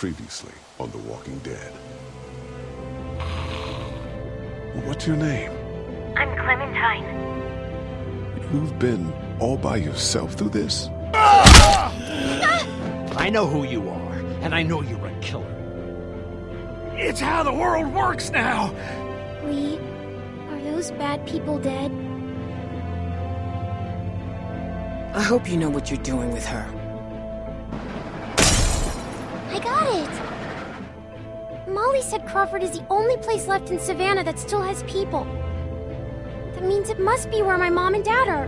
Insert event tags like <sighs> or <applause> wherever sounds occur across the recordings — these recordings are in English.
Previously on The Walking Dead. What's your name? I'm Clementine. You've been all by yourself through this? I know who you are, and I know you're a killer. It's how the world works now! Lee, are those bad people dead? I hope you know what you're doing with her. It! Molly said Crawford is the only place left in Savannah that still has people. That means it must be where my mom and dad are.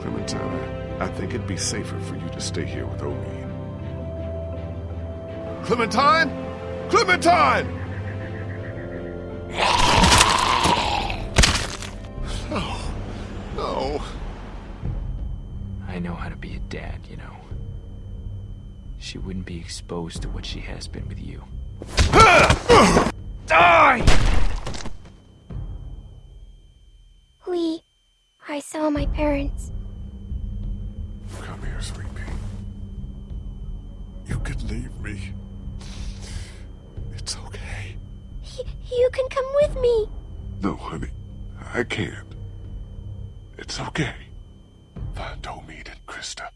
Clementine, I think it'd be safer for you to stay here with Omid. Clementine? Clementine! No. No. I know how to be a dad, you know. She wouldn't be exposed to what she has been with you. Die! Lee, I saw my parents. Come here, sweet pea. You can leave me. It's okay. Y you can come with me. No, honey. I can't. It's okay. Find Omid and Christa.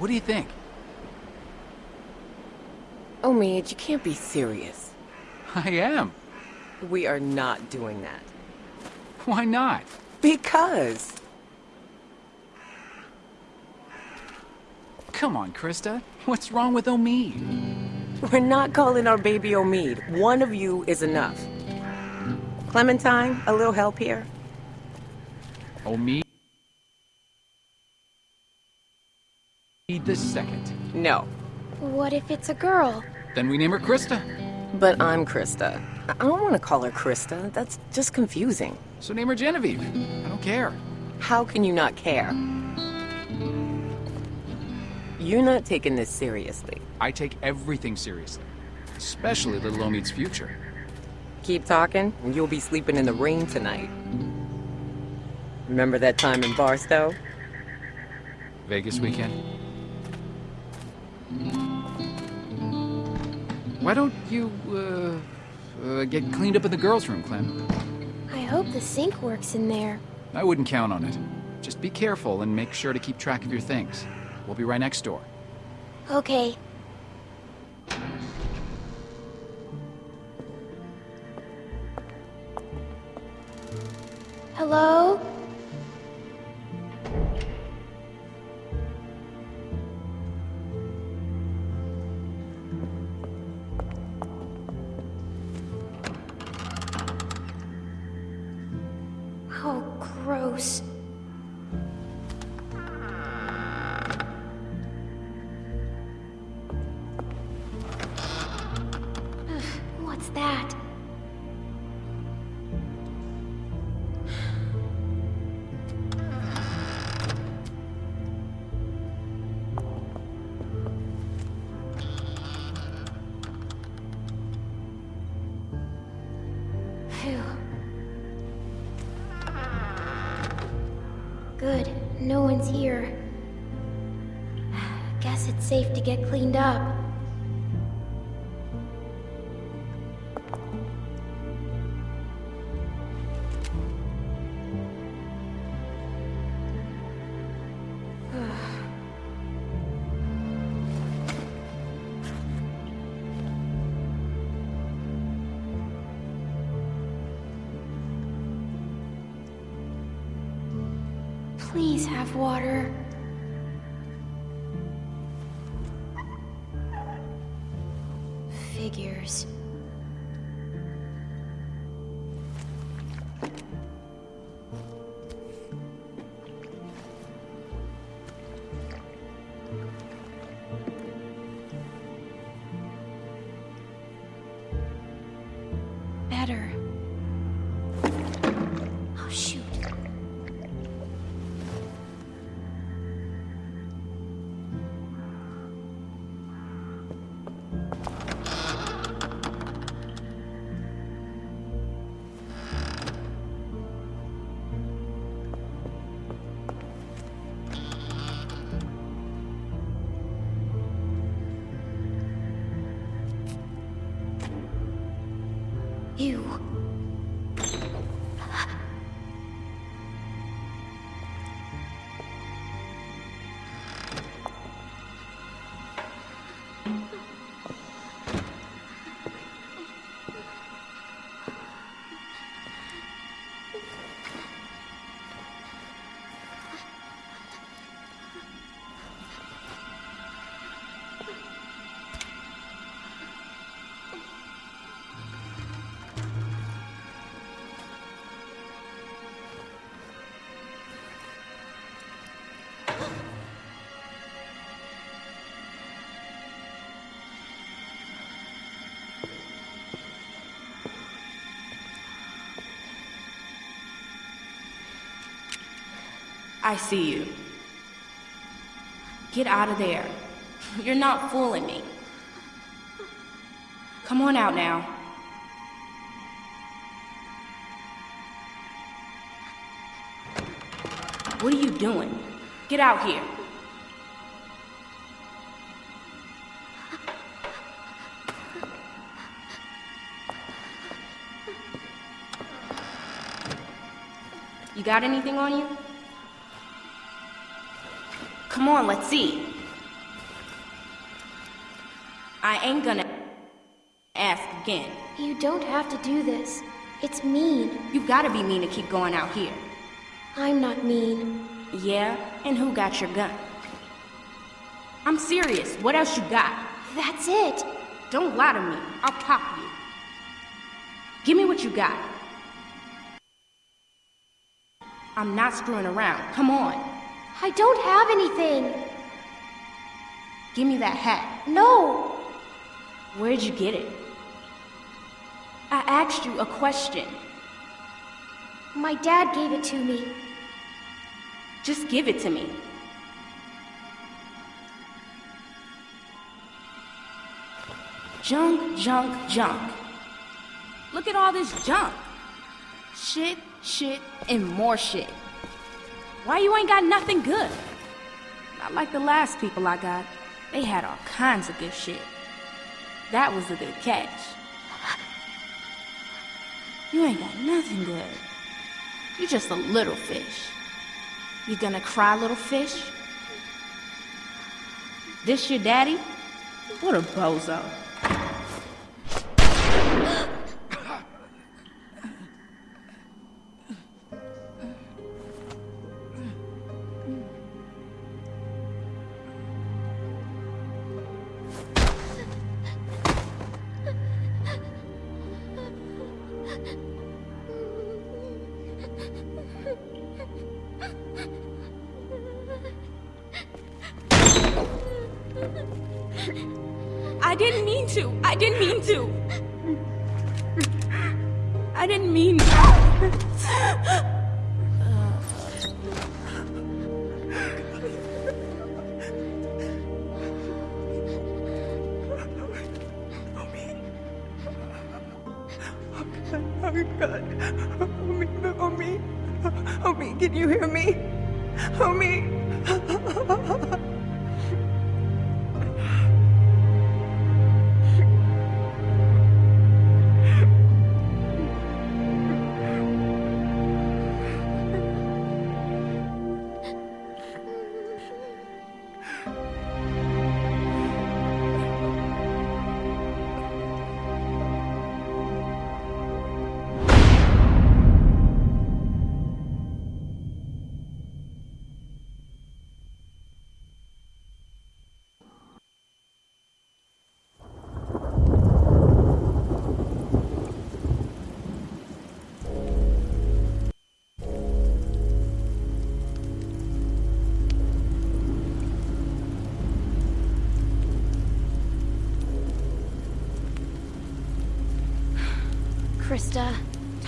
What do you think? Omid, you can't be serious. I am. We are not doing that. Why not? Because. Come on, Christa. What's wrong with Omid? We're not calling our baby Omid. One of you is enough. Clementine, a little help here? Omid the second. No. What if it's a girl? Then we name her Christa. But I'm Christa. I I don't want to call her Christa. That's just confusing. So name her Genevieve. I don't care. How can you not care? You're not taking this seriously. I take everything seriously. Especially little Omid's future. Keep talking, and you'll be sleeping in the rain tonight. Remember that time in Barstow? Vegas weekend. Why don't you, uh, uh, get cleaned up in the girls' room, Clem? I hope the sink works in there. I wouldn't count on it. Just be careful and make sure to keep track of your things. We'll be right next door. Okay. Hello? Figures. I see you. Get out of there. <laughs> You're not fooling me. Come on out now. What are you doing? Get out here. You got anything on you? Come on, let's see. I ain't gonna ask again. You don't have to do this. It's mean. You gotta be mean to keep going out here. I'm not mean. Yeah? And who got your gun? I'm serious. What else you got? That's it. Don't lie to me. I'll pop you. Give me what you got. I'm not screwing around. Come on. I don't have anything. Give me that hat. No. Where'd you get it? I asked you a question. My dad gave it to me. Just give it to me. Junk, junk, junk. Look at all this junk. Shit, shit, and more shit. Why you ain't got nothing good? Not like the last people I got. They had all kinds of good shit. That was a good catch. You ain't got nothing good. You're just a little fish. You gonna cry, little fish? This your daddy? What a bozo.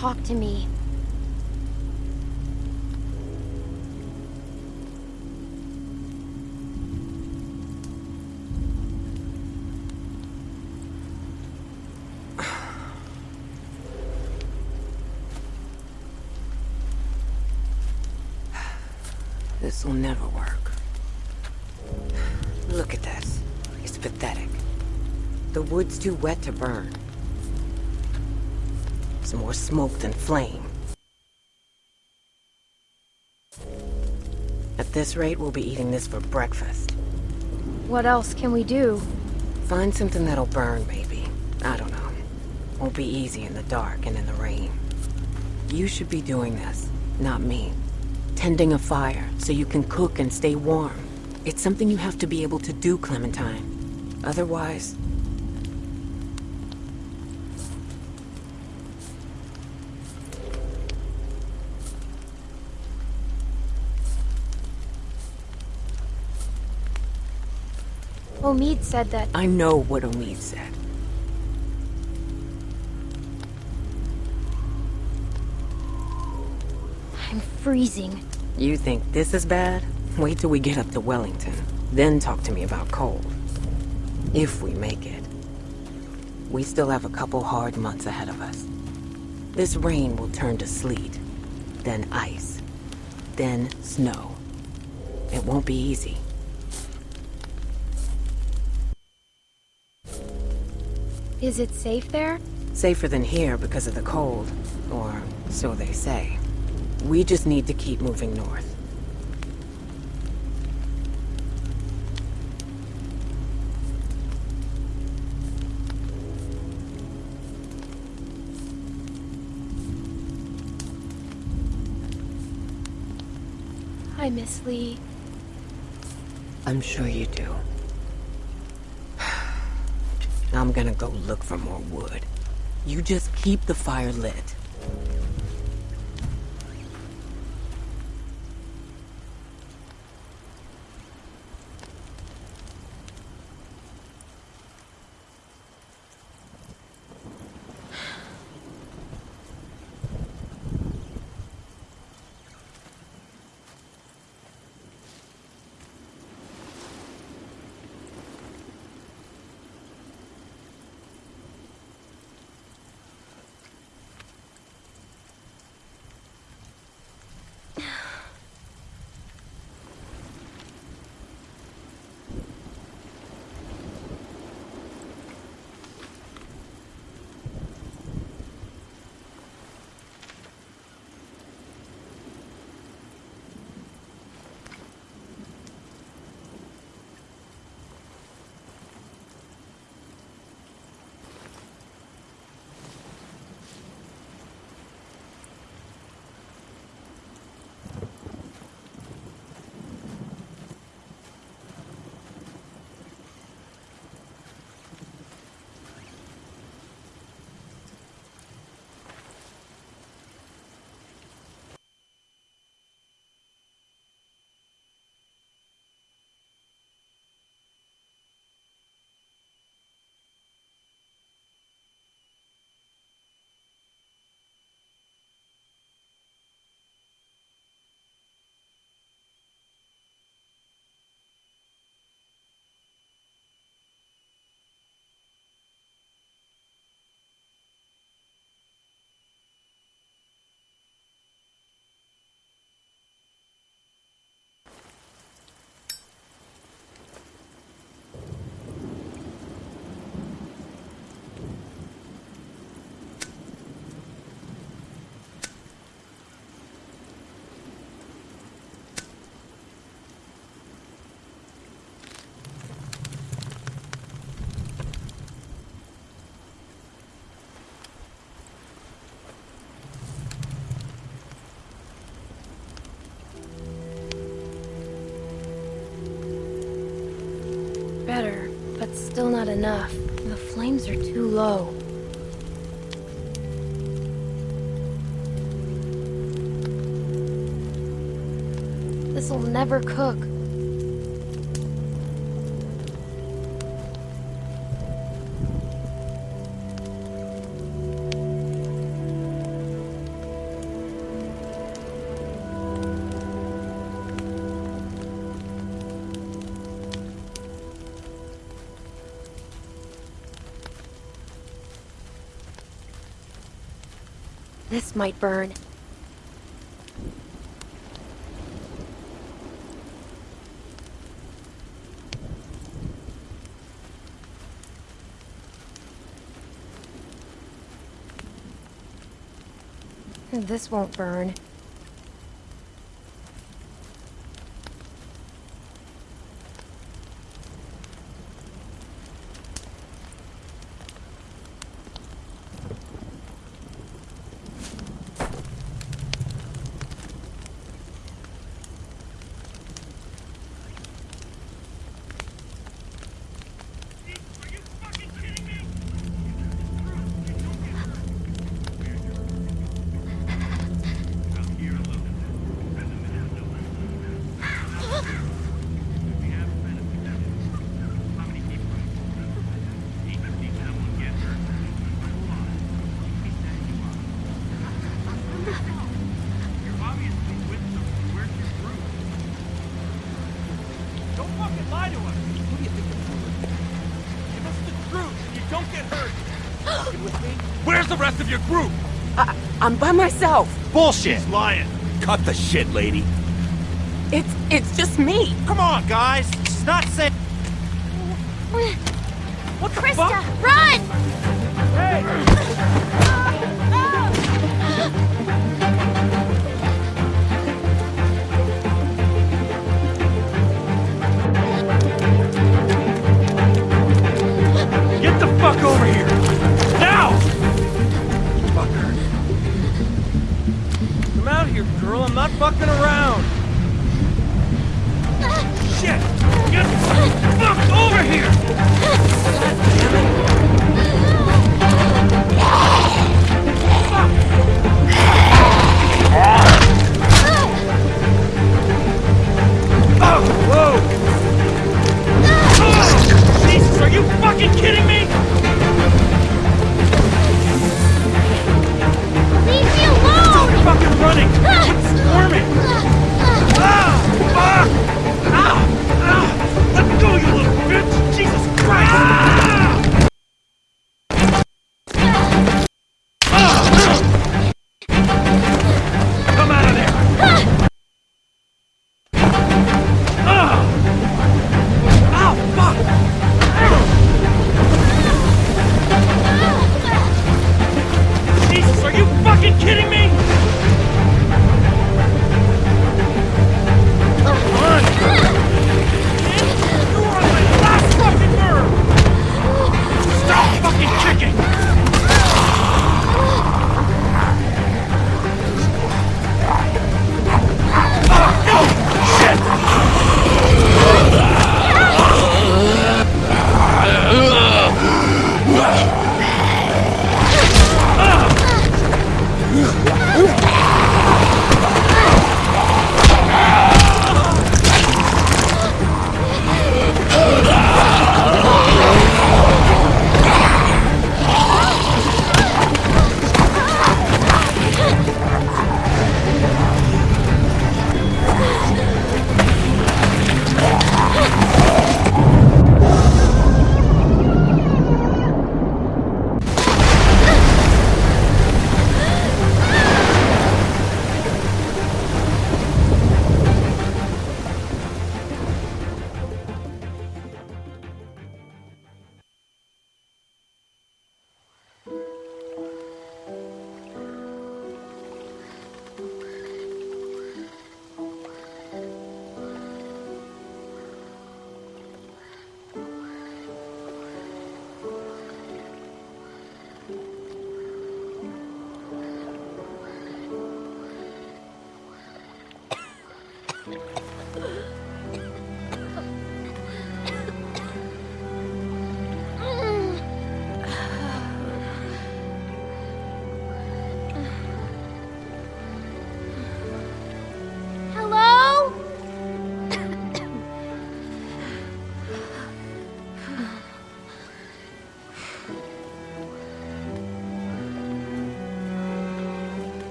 Talk to me. <sighs> This will never work. Look at this. It's pathetic. The wood's too wet to burn. It's more smoke than flame. At this rate, we'll be eating this for breakfast. What else can we do? Find something that'll burn, maybe. I don't know. Won't be easy in the dark and in the rain. You should be doing this, not me. Tending a fire so you can cook and stay warm. It's something you have to be able to do, Clementine. Otherwise... Omid said that I know what Omid said. I'm freezing. You think this is bad? Wait till we get up to Wellington. Then talk to me about cold. If we make it. We still have a couple hard months ahead of us. This rain will turn to sleet, then ice, then snow. It won't be easy. Is it safe there? Safer than here because of the cold, or so they say. We just need to keep moving north. I miss Lee. I'm sure you do. I'm gonna go look for more wood. You just keep the fire lit. Still not enough. The flames are too low. This'll never cook. might burn. This won't burn. your group? I I'm by myself. Bullshit. He's lying. Cut the shit, lady. It's it's just me. Come on, guys. It's not safe. What the Christa, fuck? run!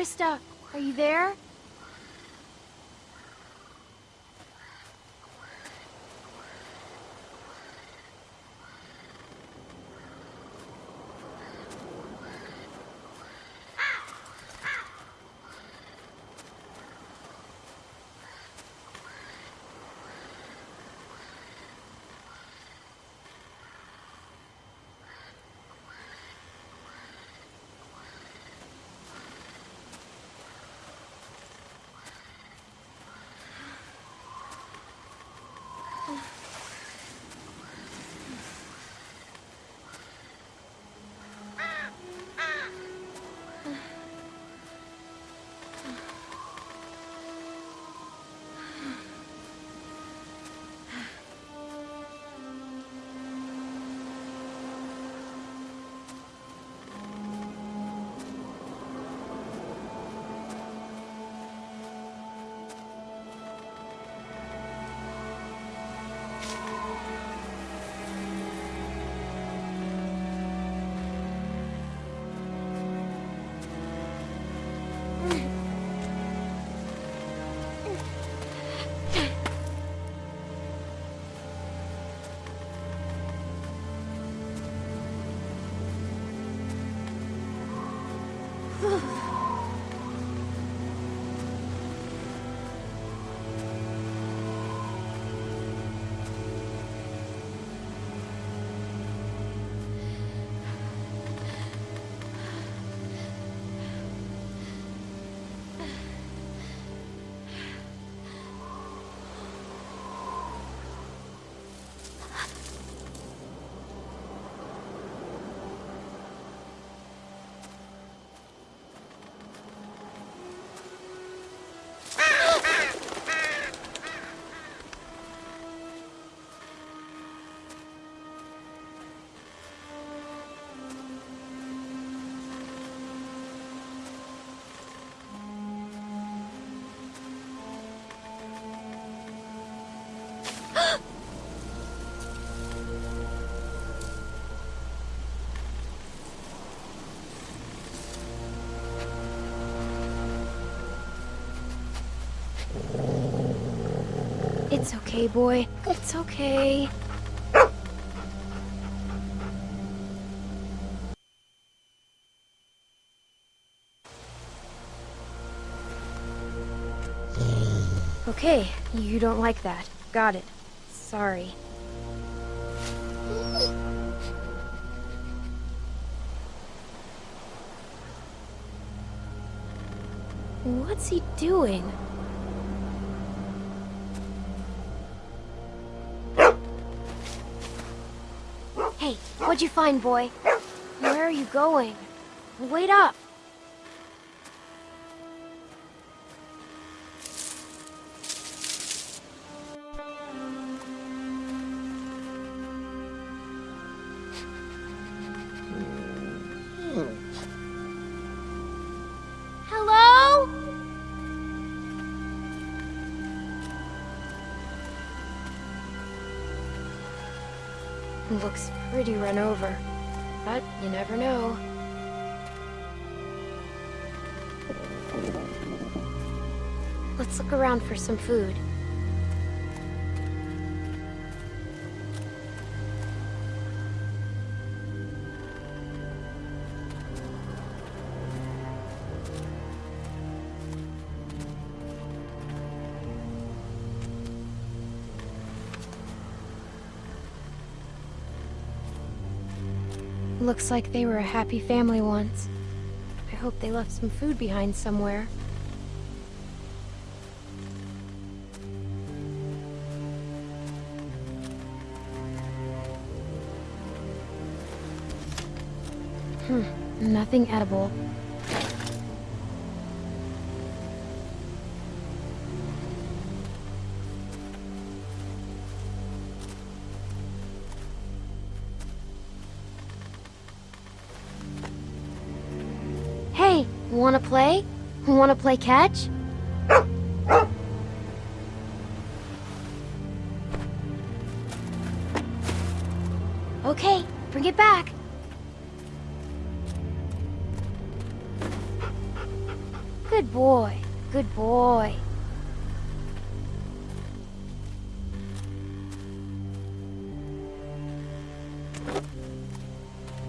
Christa, are you there? It's okay, boy. It's okay. Okay, you don't like that. Got it. Sorry. What's he doing? What'd you find, boy? Where are you going? Wait up! Looks pretty run over, but you never know. Let's look around for some food. Looks like they were a happy family once. I hope they left some food behind somewhere. Hmm, nothing edible. Play catch? Okay, bring it back. Good boy. Good boy.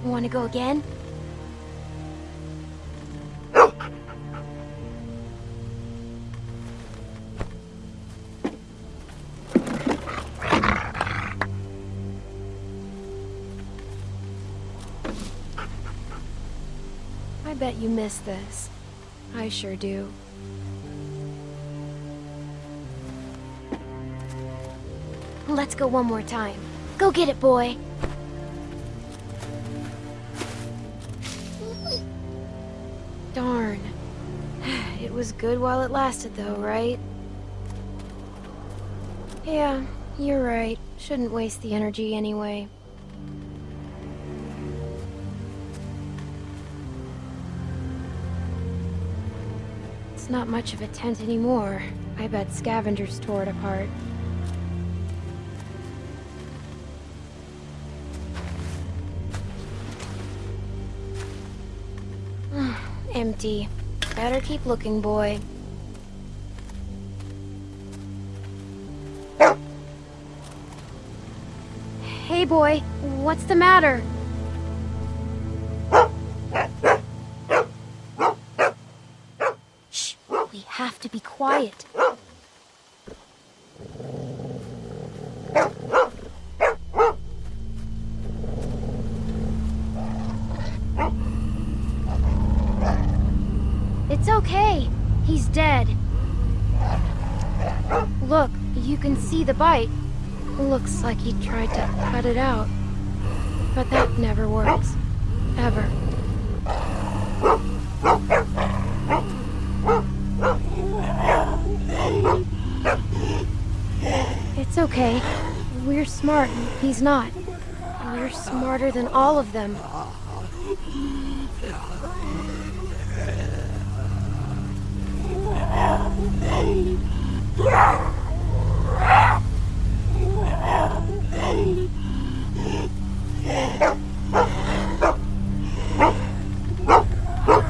Want to go again? Bet you miss this. I sure do. Let's go one more time. Go get it, boy. Darn. <sighs> It was good while it lasted, though, right? Yeah, you're right. Shouldn't waste the energy anyway. Not much of a tent anymore. I bet scavengers tore it apart. <sighs> Empty. Better keep looking, boy. Hey, boy. What's the matter? To be quiet. It's okay. He's dead. Look, you can see the bite. Looks like he tried to cut it out. But that never works. Ever. Okay. We're smart, he's not. We're smarter than all of them.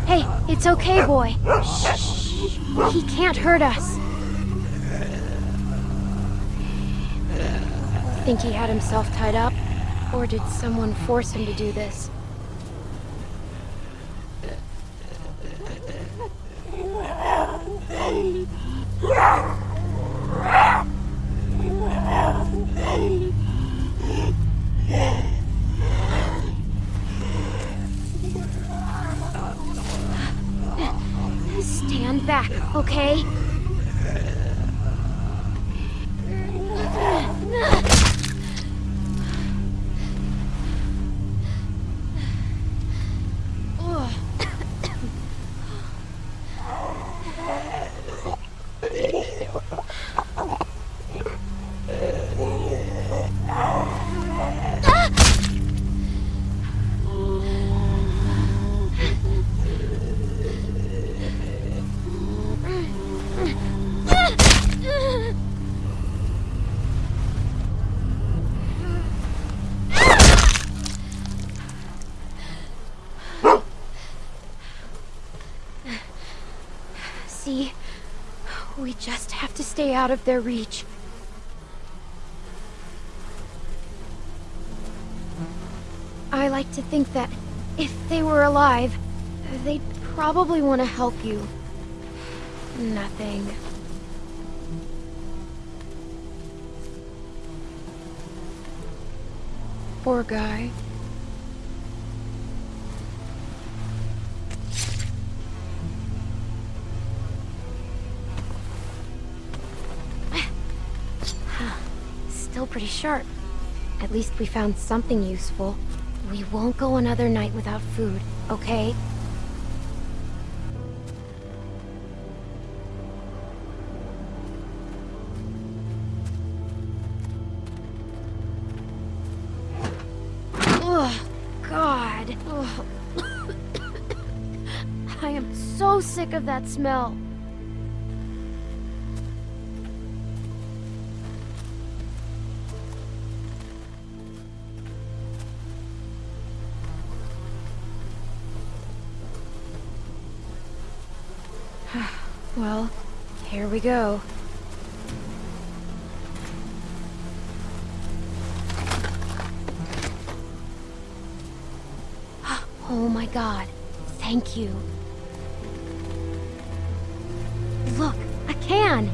Hey, it's okay, boy. Shh. He can't hurt us. Think he had himself tied up? Or did someone force him to do this? Stay out of their reach. I like to think that if they were alive, they'd probably want to help you. Nothing. Poor guy. Pretty sharp. At least we found something useful. We won't go another night without food, okay? Ugh, God. Ugh. <coughs> I am so sick of that smell. Well, here we go. <gasps> Oh my god. Thank you. Look, a can!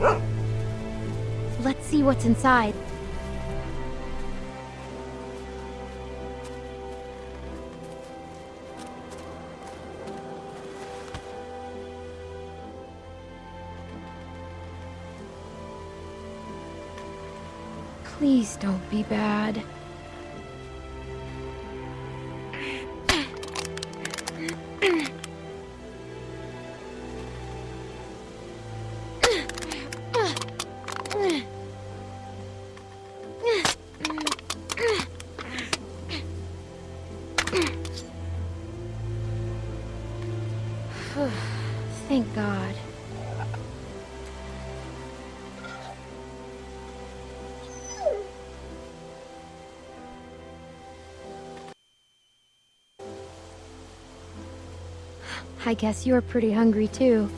<gasps> Let's see what's inside. Don't be bad. I guess you're pretty hungry too.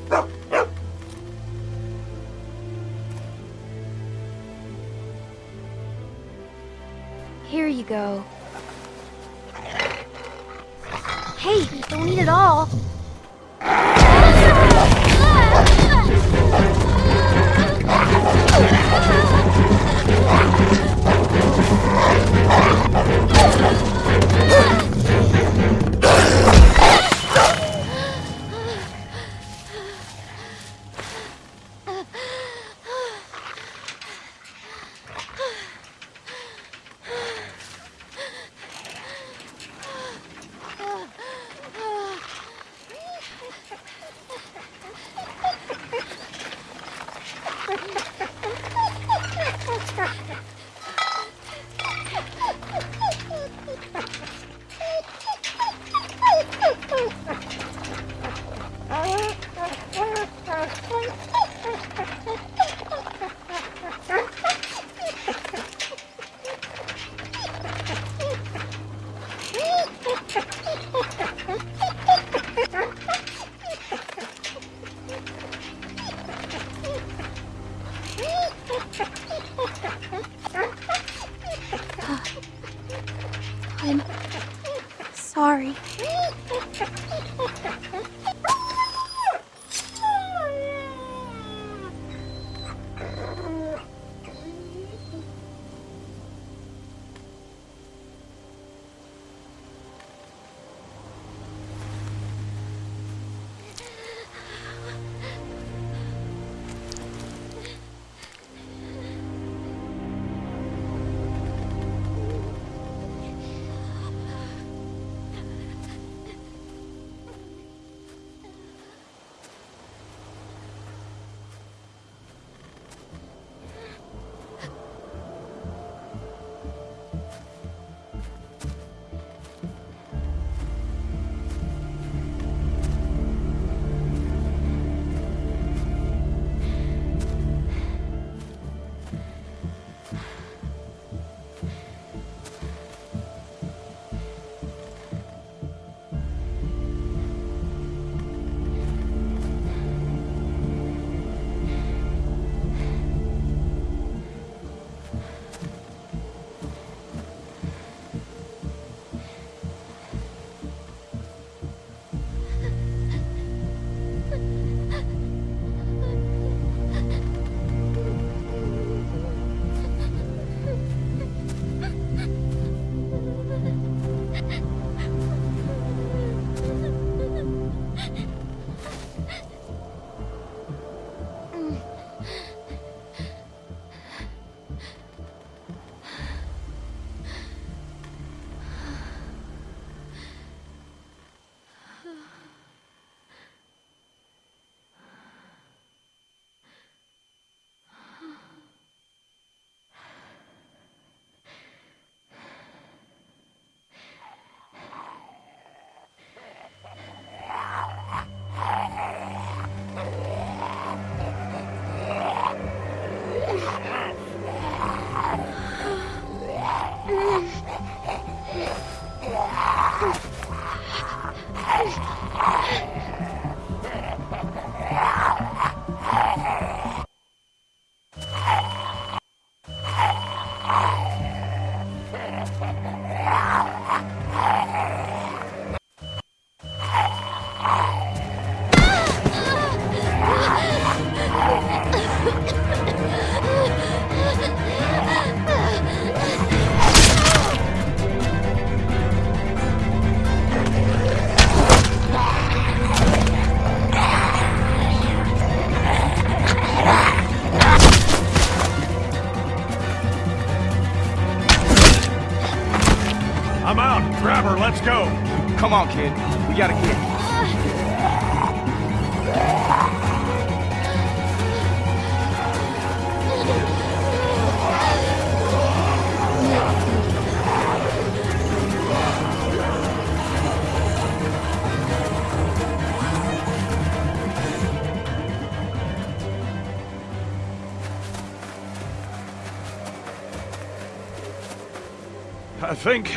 Think...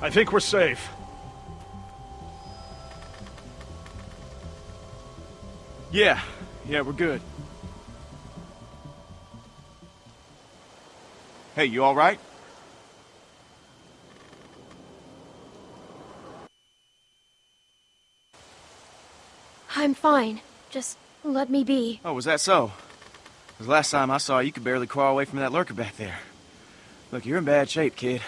I think we're safe. Yeah, yeah, we're good. Hey, you all right? I'm fine. Just let me be. Oh, was that so? so? 'Cause last time I saw you, you could barely crawl away from that lurker back there. Look, you're in bad shape, kid.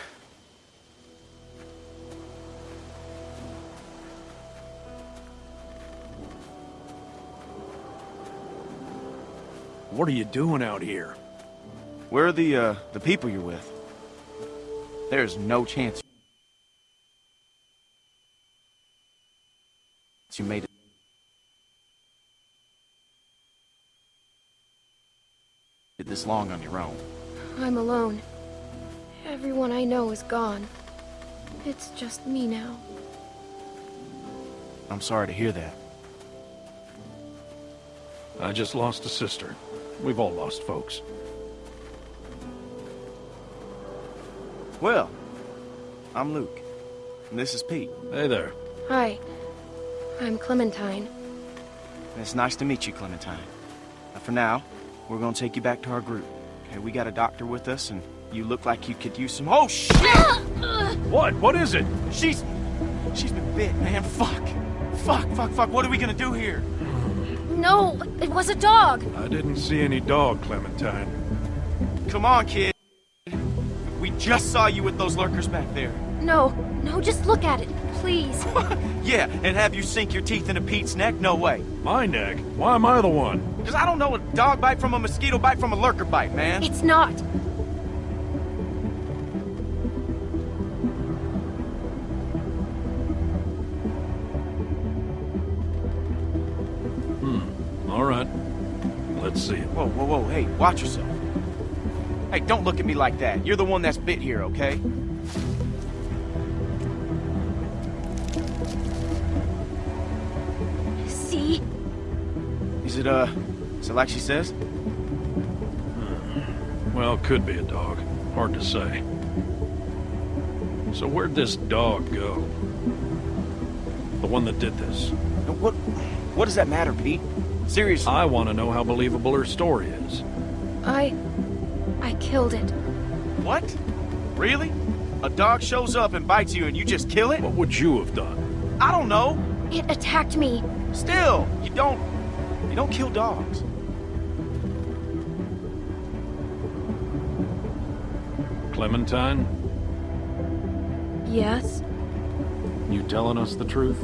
What are you doing out here? Where are the, uh, the people you're with? There's no chance you made it. this long on your own. I'm alone. Everyone I know is gone. It's just me now. I'm sorry to hear that. I just lost a sister. We've all lost folks. Well, I'm Luke. And this is Pete. Hey there. Hi. I'm Clementine. And it's nice to meet you, Clementine. Now, for now, we're gonna take you back to our group. Okay, we got a doctor with us, and you look like you could use some. Oh shit! What? What is it? She's, she's been bit, man. Fuck, fuck, fuck, fuck. What are we gonna do here? No, it was a dog. I didn't see any dog, Clementine. Come on, kid. We just saw you with those lurkers back there. No, no, just look at it, please. <laughs> Yeah, and have you sink your teeth into Pete's neck? No way. My neck? Why am I the one? Because I don't know a dog bite from a mosquito bite from a lurker bite, man. It's not. Whoa, whoa, whoa, hey, watch yourself. Hey, don't look at me like that. You're the one that's bit here, okay? See? Is it, uh, is it like she says? Well, could be a dog. Hard to say. So where'd this dog go? The one that did this. What, what does that matter, Pete? Seriously. I want to know how believable her story is. I. I killed it. What? Really? A dog shows up and bites you and you just kill it? What would you have done? I don't know. It attacked me. Still, you don't, you don't kill dogs. Clementine, Yes? you telling us the truth?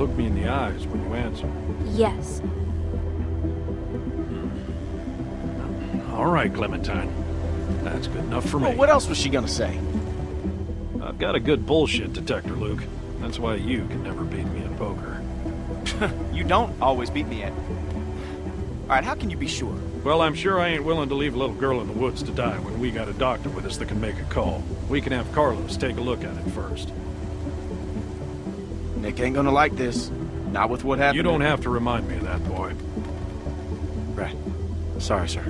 You look me in the eyes when you answer. Yes. Hmm. All right, Clementine. That's good enough for me. Well, what else was she gonna say? I've got a good bullshit detector, Luke. That's why you can never beat me at poker. <laughs> You don't always beat me at. All right, how can you be sure? Well, I'm sure I ain't willing to leave a little girl in the woods to die when we got a doctor with us that can make a call. We can have Carlos take a look at it first. Nick ain't gonna like this. Not with what happened. You don't have to remind me of that, boy. Right. Sorry, sir.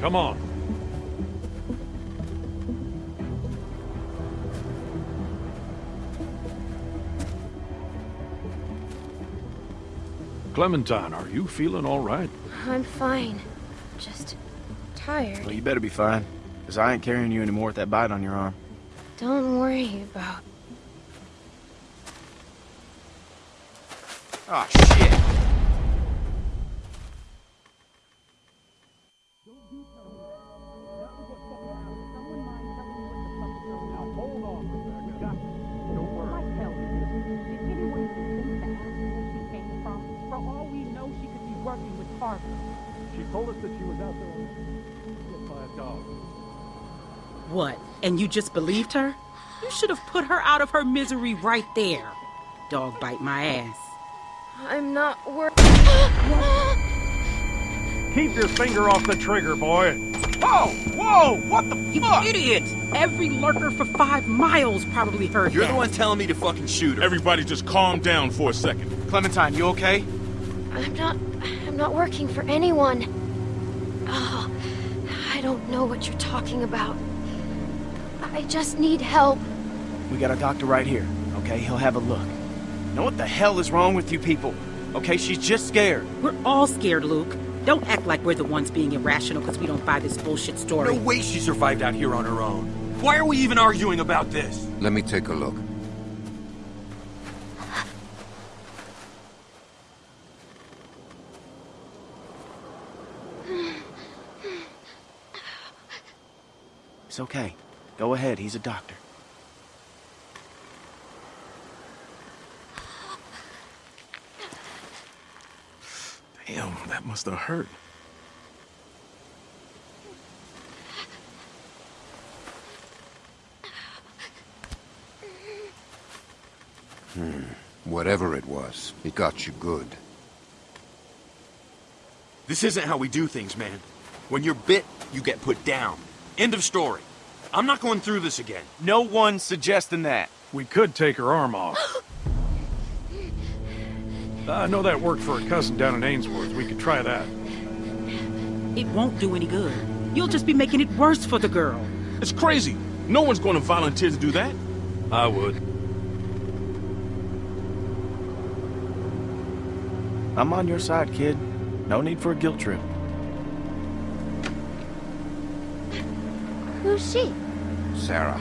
Come on. Clementine, are you feeling all right? I'm fine. Just tired. Well, you better be fine, because I ain't carrying you anymore with that bite on your arm. Don't worry about... Oh, shit! What? And you just believed her? You should have put her out of her misery right there. Dog bite my ass. I'm not worried. Keep your finger off the trigger, boy. Whoa! Whoa! What the You fuck? idiot! Every lurker for five miles probably heard You're that. the one telling me to fucking shoot her. Everybody just calm down for a second. Clementine, you okay? I'm not... I'm not working for anyone. Oh, I don't know what you're talking about. I just need help. We got a doctor right here, okay? He'll have a look. Know what the hell is wrong with you people? Okay, she's just scared. We're all scared, Luke. Don't act like we're the ones being irrational because we don't buy this bullshit story. No way she survived out here on her own. Why are we even arguing about this? Let me take a look. It's okay. Go ahead, he's a doctor. Damn, that must have hurt. Hmm. Whatever it was, it got you good. This isn't how we do things, man. When you're bit, you get put down. End of story. I'm not going through this again. No one's suggesting that. We could take her arm off. <gasps> I know that worked for a cousin down in Ainsworth. We could try that. It won't do any good. You'll just be making it worse for the girl. It's crazy. No one's going to volunteer to do that. I would. I'm on your side, kid. No need for a guilt trip. Who's she? Sarah,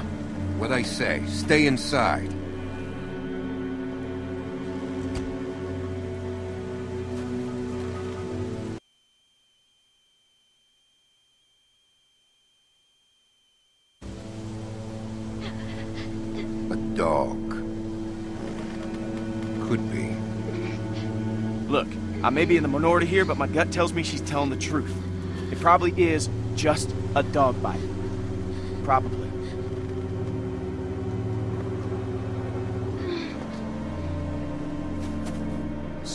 what I say, stay inside. A dog. Could be. Look, I may be in the minority here, but my gut tells me she's telling the truth. It probably is just a dog bite. Probably.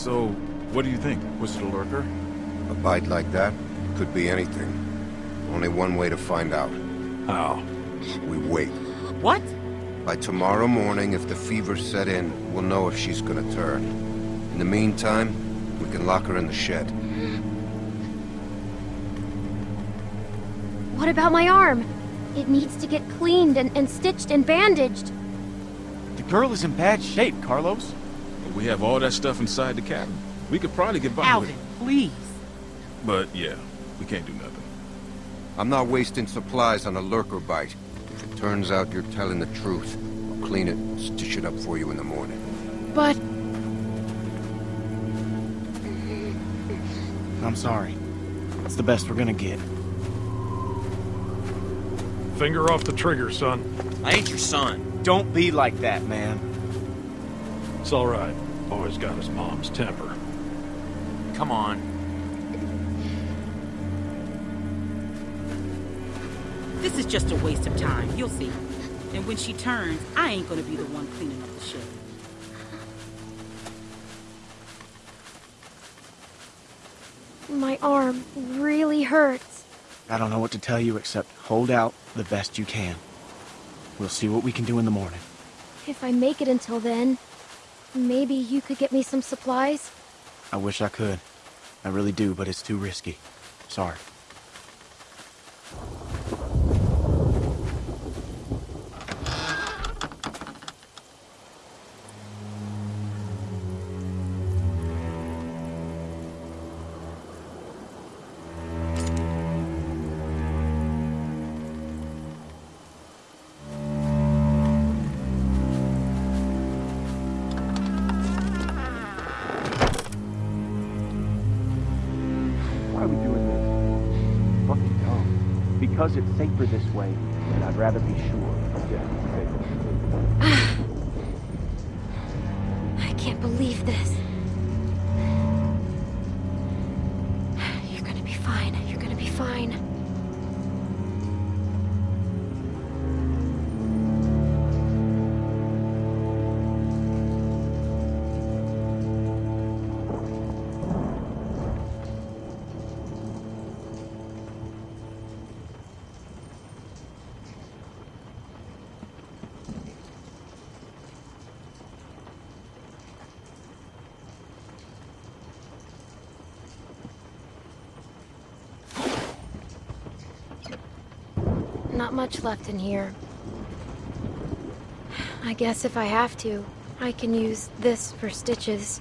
So, what do you think? Was it a lurker? A bite like that could be anything. Only one way to find out. How? We wait. What? By tomorrow morning, if the fever set in, we'll know if she's gonna turn. In the meantime, we can lock her in the shed. What about my arm? It needs to get cleaned and, and stitched and bandaged. The girl is in bad shape, Carlos. We have all that stuff inside the cabin. We could probably get by with Alvin, it. please. But yeah, we can't do nothing. I'm not wasting supplies on a lurker bite. If it turns out you're telling the truth, I'll clean it and stitch it up for you in the morning. But I'm sorry. It's the best we're gonna get. Finger off the trigger, son. I ain't your son. Don't be like that, man. It's all right. Boy's got his mom's temper. Come on. This is just a waste of time. You'll see. And when she turns, I ain't gonna be the one cleaning up the shit. my arm really hurts. I don't know what to tell you except hold out the best you can. We'll see what we can do in the morning. If I make it until then, maybe you could get me some supplies? I wish I could. I really do, but it's too risky. Sorry. Safer this way, and I'd rather be sure. Not much left in here. I guess if I have to, I can use this for stitches.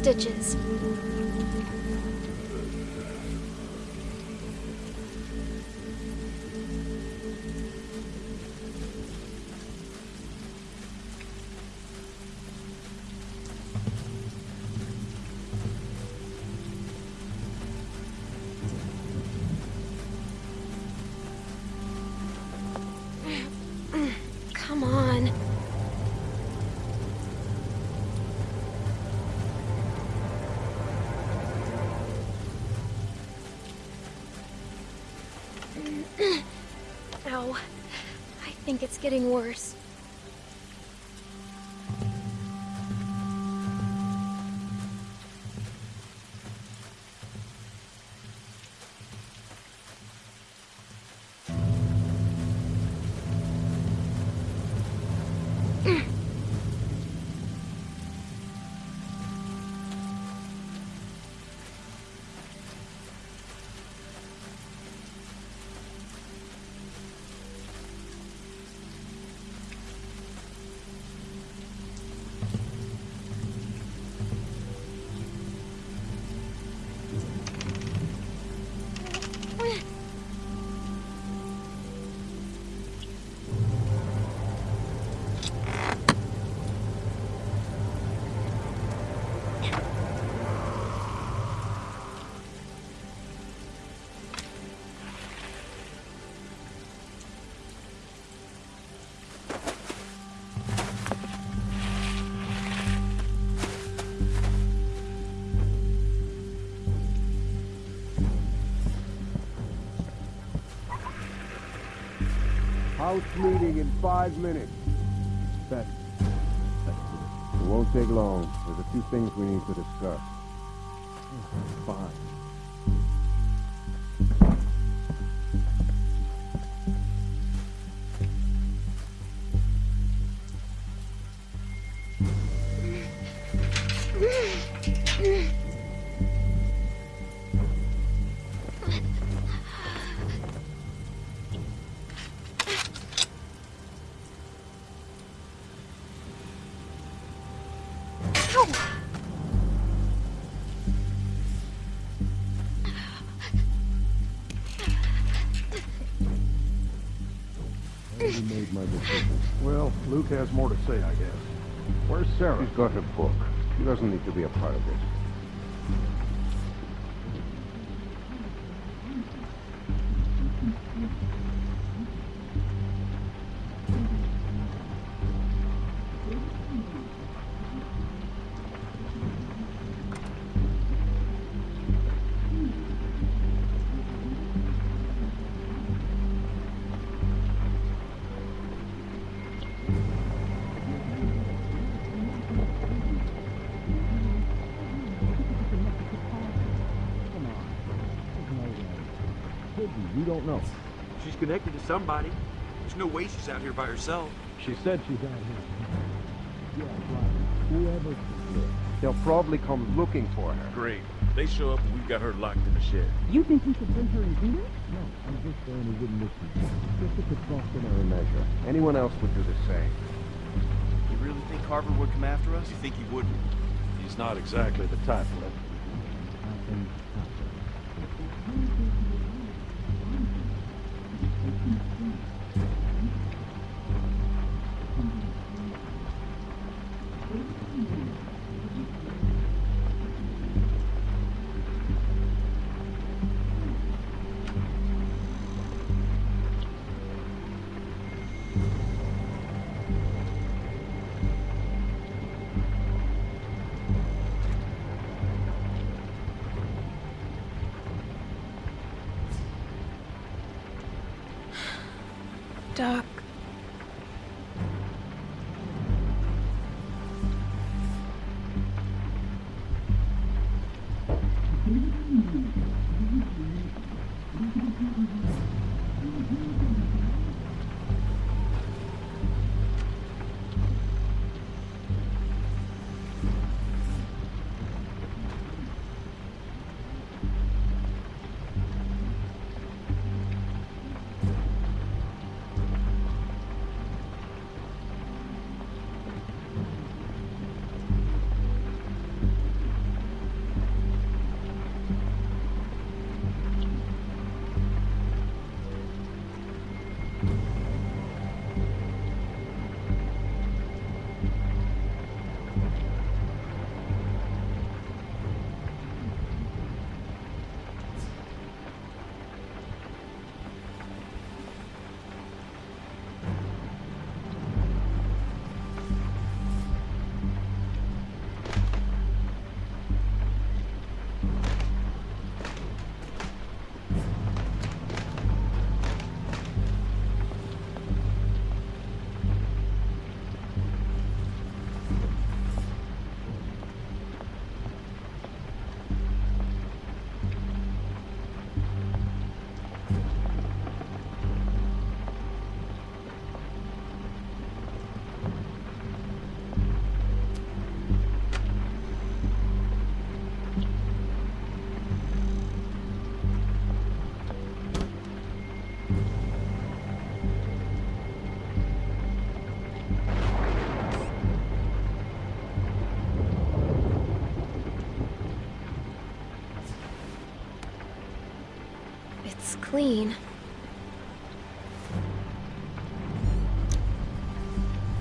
Stitches. Think it's getting worse. House meeting in five minutes. That, It won't take long. There's a few things we need to discuss. Already made my decision. Well, Luke has more to say, I guess. Where's Sarah? She's got her book. She doesn't need to be a part of this. You don't know. She's connected to somebody. There's no way she's out here by herself. She said she's out here. Yeah, right. Whoever. They'll probably come looking for her. Great. They show up and we've got her locked in the shed. You think we should bring her in here? No, I'm just saying he wouldn't listen. Just a precautionary measure. Anyone else would do the same. You really think Carver would come after us? You think he wouldn't? He's not exactly the type, Flip. Doc. Clean.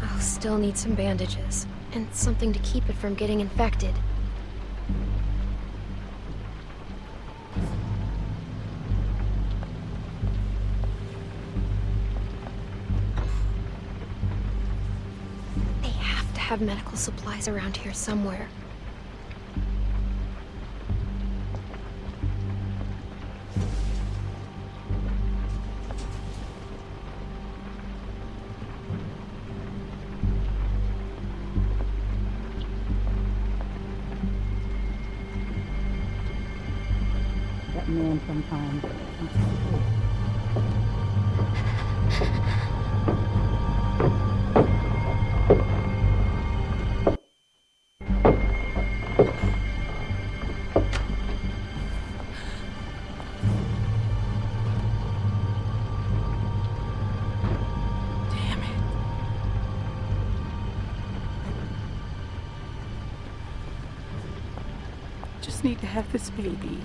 I'll still need some bandages, and something to keep it from getting infected. They have to have medical supplies around here somewhere. Have this baby.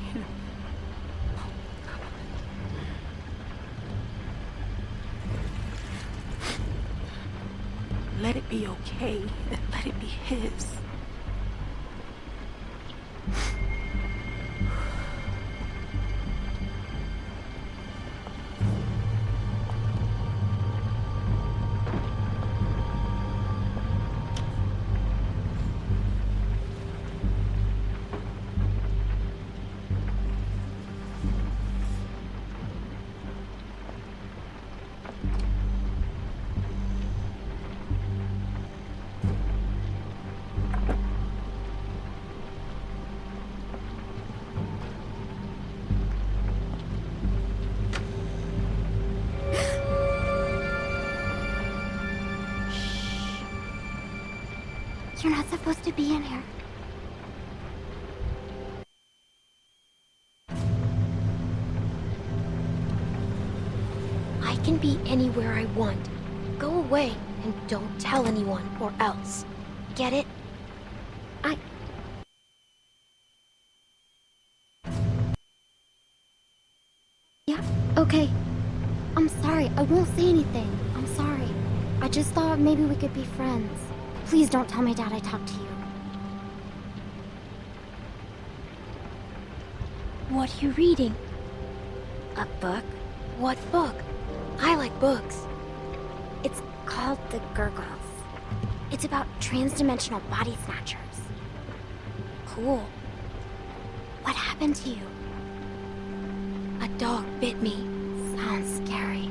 Let it be okay let it be his. Be in here. I can be anywhere I want. Go away and don't tell anyone or else. Get it? I... Yeah, okay. I'm sorry. I won't say anything. I'm sorry. I just thought maybe we could be friends. Please don't tell my dad I talked to you. What are you reading? A book? What book? I like books. It's called The Gurgles. It's about transdimensional body snatchers. Cool. What happened to you? A dog bit me. Sounds scary.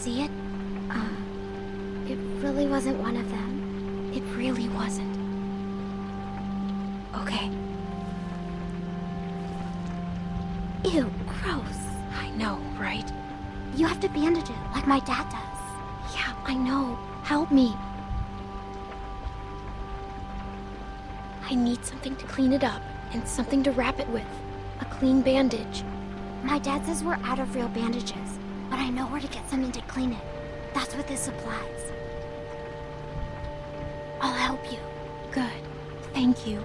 See it? Uh, it really wasn't one of them. It really wasn't. Okay. Ew, gross. I know, right? You have to bandage it, like my dad does. Yeah, I know. Help me. I need something to clean it up, and something to wrap it with. A clean bandage. My dad says we're out of real bandages, I know where to get something to clean it. That's what this supplies. I'll help you. Good. Thank you.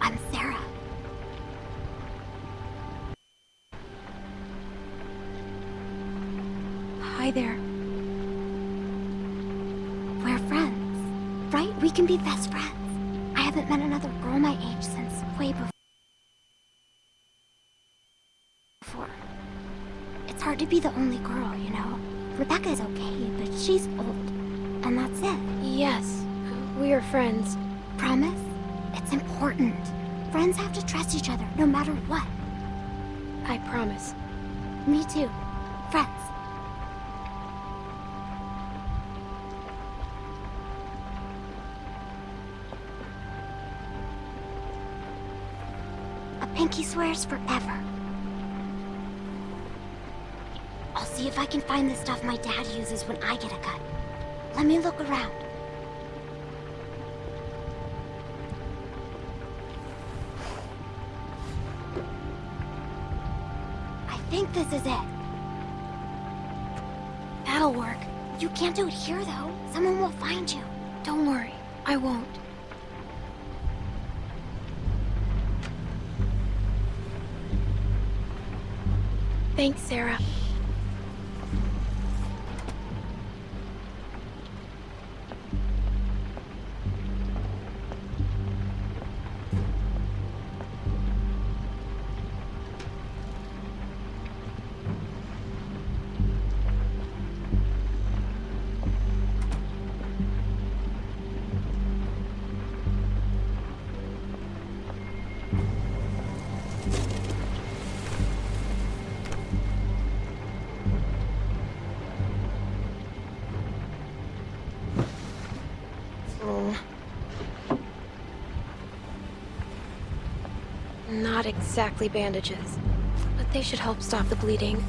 I'm Sarah. Hi there. We're friends, right? We can be best friends. I haven't met another girl my age since way before. It's hard to be the only girl, you know? Rebecca's okay, but she's old. And that's it. Yes, we are friends. Promise? It's important. Friends have to trust each other, no matter what. I promise. Me too. Friends. A pinky swears forever. See if I can find the stuff my dad uses when I get a cut. Let me look around. I think this is it. That'll work. You can't do it here, though. Someone will find you. Don't worry. I won't. Thanks, Sarah. Exactly bandages, but they should help stop the bleeding.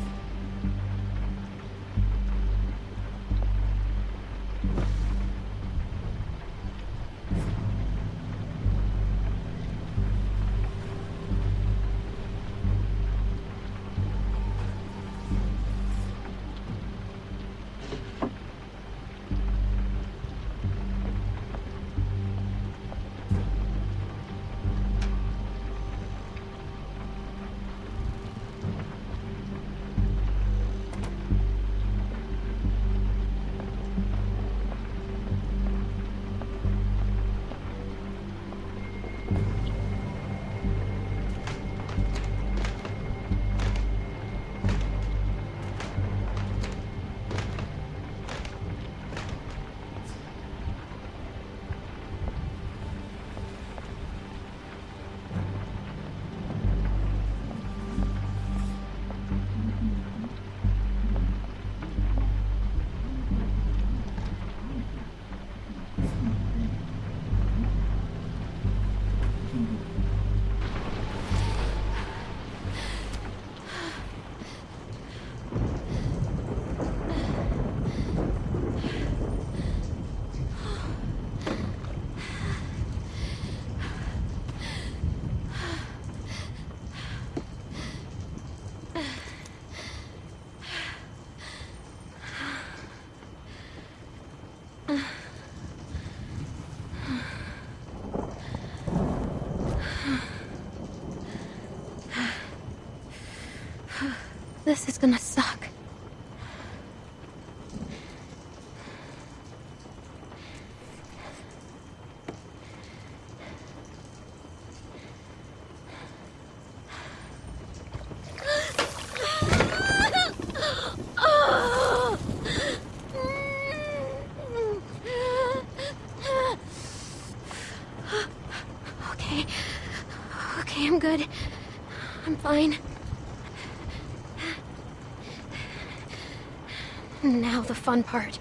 Fine. Now the fun part.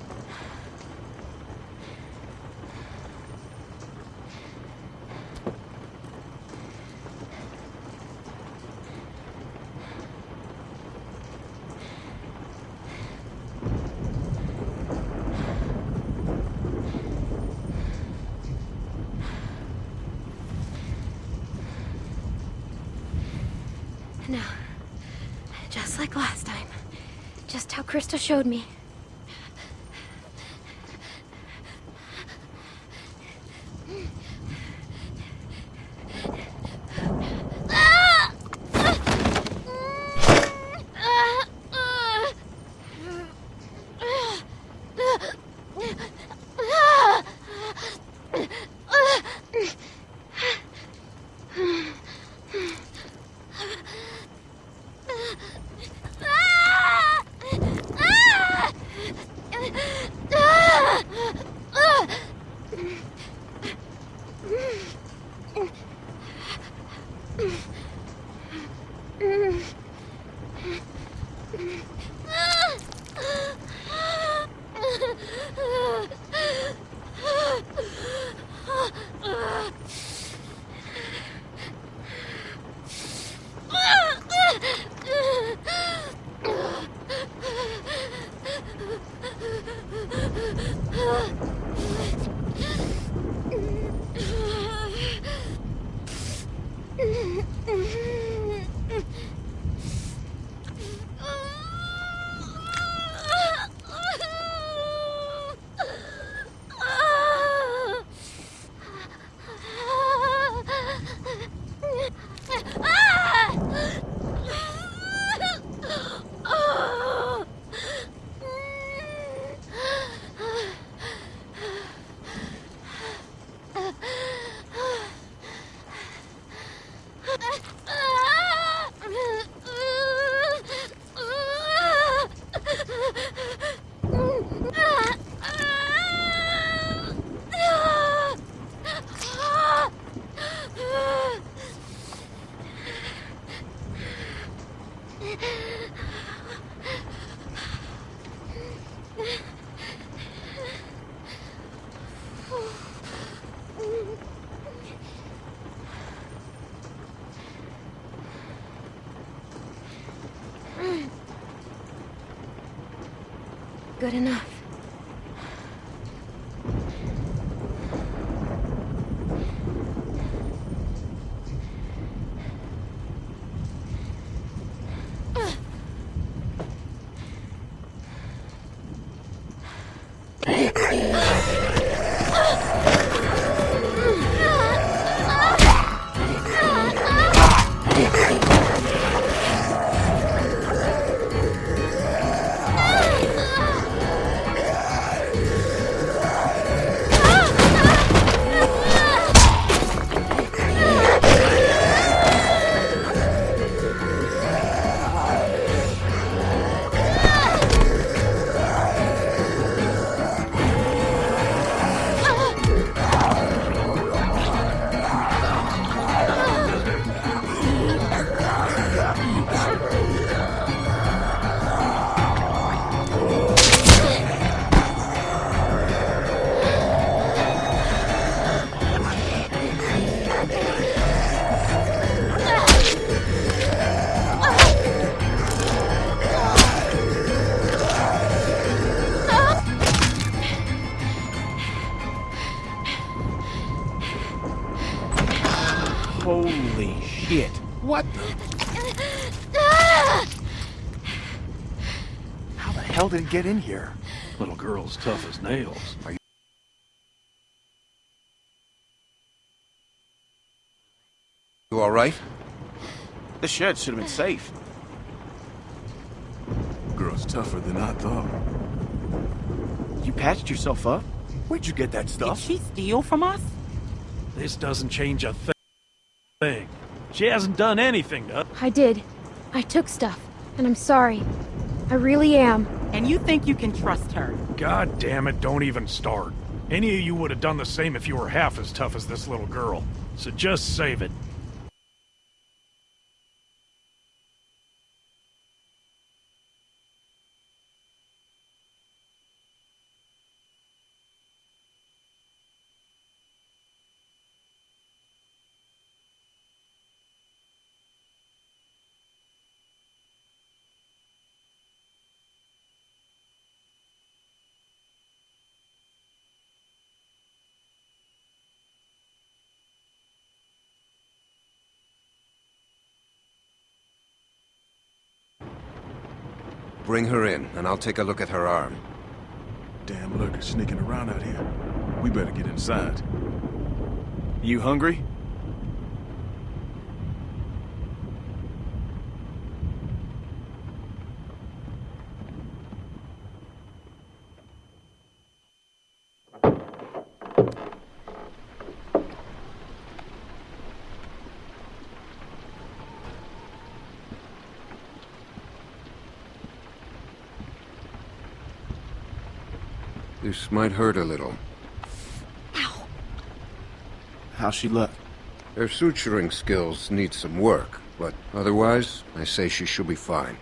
Now, just like last time. Just how Christa showed me. Good enough. Get in here? Little girl's tough as nails. Are you You alright? This shed should have been safe. Girl's tougher than I thought. You patched yourself up? Where'd you get that stuff? Did she steal from us? This doesn't change a thi- thing. She hasn't done anything to... I did. I took stuff, and I'm sorry. I really am. And you think you can trust her? God damn it, don't even start. Any of you would have done the same if you were half as tough as this little girl. So just save it. Bring her in, and I'll take a look at her arm. Damn lurker sneaking around out here. We better get inside. You hungry? This might hurt a little. How's she look? Her suturing skills need some work, but otherwise, I say she should be fine.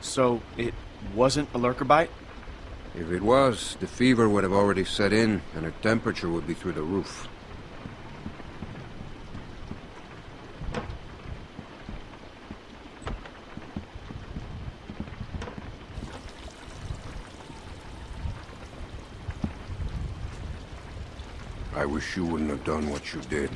So, it wasn't a lurker bite? If it was, the fever would have already set in, and her temperature would be through the roof. I wish you wouldn't have done what you did.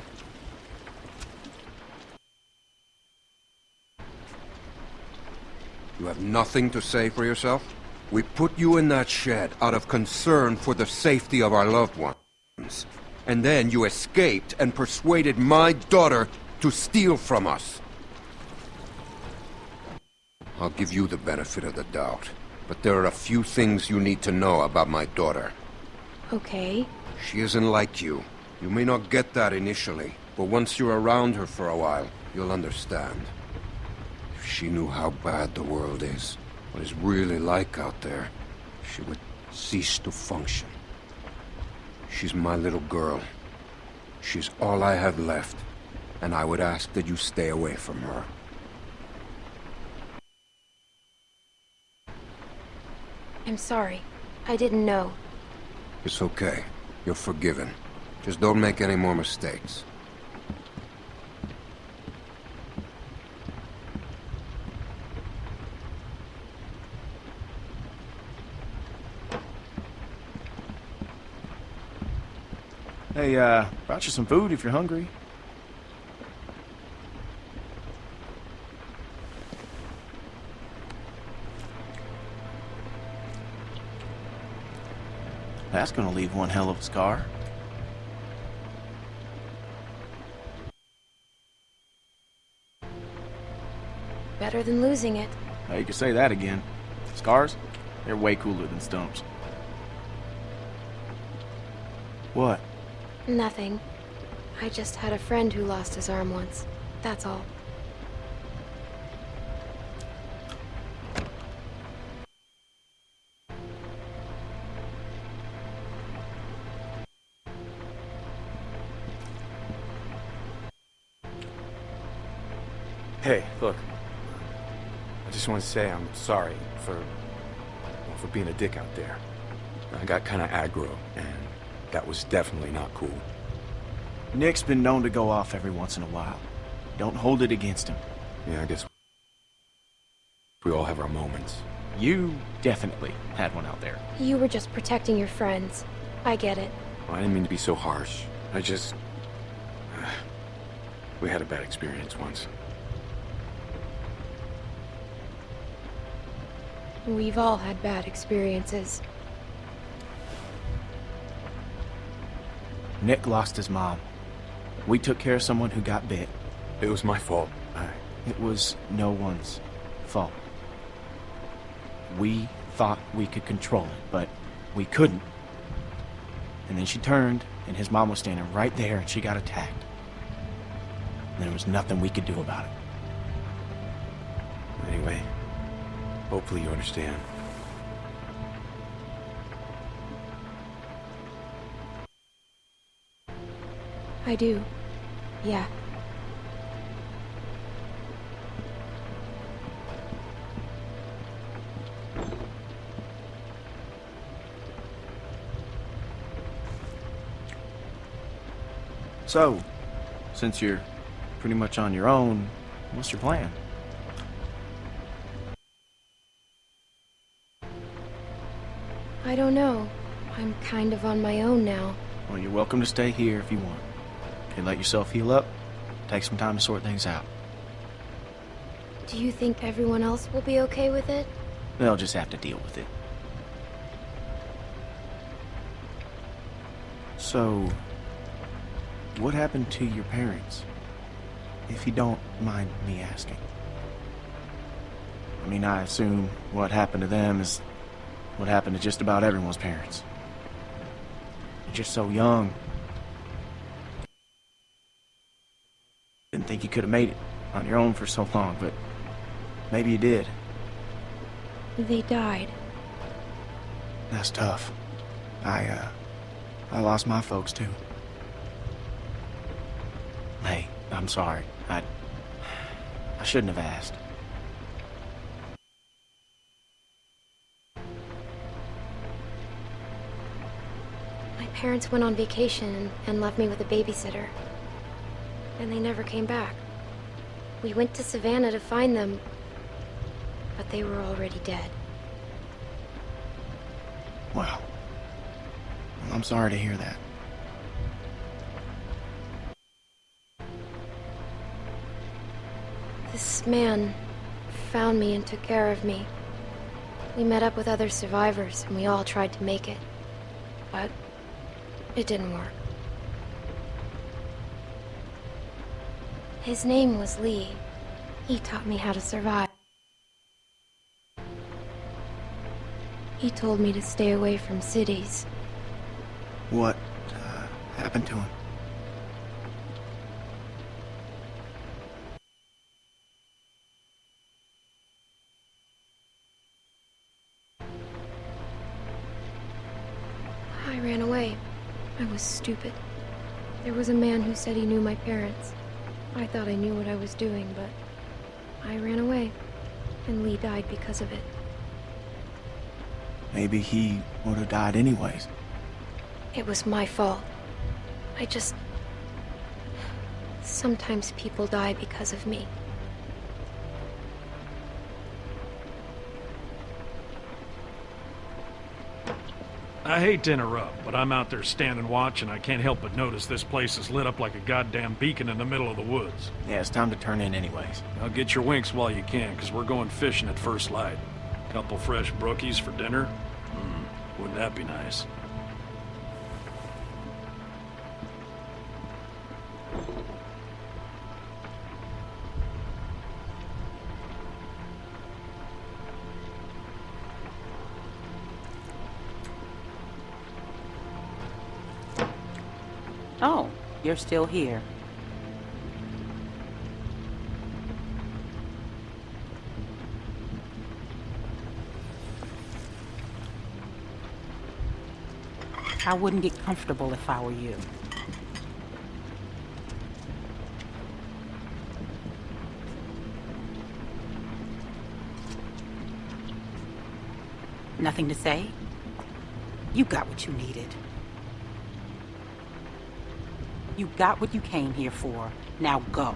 You have nothing to say for yourself? We put you in that shed out of concern for the safety of our loved ones. And then you escaped and persuaded my daughter to steal from us. I'll give you the benefit of the doubt. But there are a few things you need to know about my daughter. Okay. She isn't like you. You may not get that initially, but once you're around her for a while, you'll understand. If she knew how bad the world is, what it's really like out there, she would cease to function. She's my little girl. She's all I have left, and I would ask that you stay away from her. I'm sorry. I didn't know. It's okay. You're forgiven. Just don't make any more mistakes. Hey, uh, brought you some food if you're hungry. That's gonna leave one hell of a scar. Better than losing it. Now you can say that again. Scars? They're way cooler than stumps. What? Nothing. I just had a friend who lost his arm once. That's all. Just want to say I'm sorry for well, for being a dick out there. I got kind of aggro, and that was definitely not cool. Nick's been known to go off every once in a while. Don't hold it against him. Yeah, I guess we all have our moments. You definitely had one out there. You were just protecting your friends. I get it. I didn't mean to be so harsh. I just... <sighs> we had a bad experience once. We've all had bad experiences. Nick lost his mom. We took care of someone who got bit. It was my fault. I... It was no one's fault. We thought we could control it, but we couldn't. And then she turned, and his mom was standing right there, and she got attacked. And there was nothing we could do about it. Anyway, hopefully you understand. I do. Yeah. So, since you're pretty much on your own, what's your plan? I don't know. I'm kind of on my own now. Well, you're welcome to stay here if you want. Okay, let yourself heal up. Take some time to sort things out. Do you think everyone else will be okay with it? They'll just have to deal with it. So, what happened to your parents? If you don't mind me asking. I mean, I assume what happened to them is what happened to just about everyone's parents. You're just so young. Didn't think you could have made it on your own for so long, but maybe you did. They died. That's tough. I, uh, I lost my folks too. Hey, I'm sorry. I, I shouldn't have asked. Parents went on vacation and left me with a babysitter. And they never came back. We went to Savannah to find them, but they were already dead. Wow. Well, I'm sorry to hear that. This man found me and took care of me. We met up with other survivors and we all tried to make it. But it didn't work. His name was Lee. He taught me how to survive. He told me to stay away from cities. What uh, happened to him? Stupid. There was a man who said he knew my parents. I thought I knew what I was doing, but I ran away. And Lee died because of it. Maybe he would have died anyways. It was my fault. I just... Sometimes people die because of me. I hate to interrupt, but I'm out there standing watch and I can't help but notice this place is lit up like a goddamn beacon in the middle of the woods. Yeah, it's time to turn in anyways. Now get your winks while you can, because we're going fishing at first light. Couple fresh brookies for dinner? Hmm, wouldn't that be nice? You're still here. I wouldn't get comfortable if I were you. Nothing to say? You got what you needed. You got what you came here for. Now go.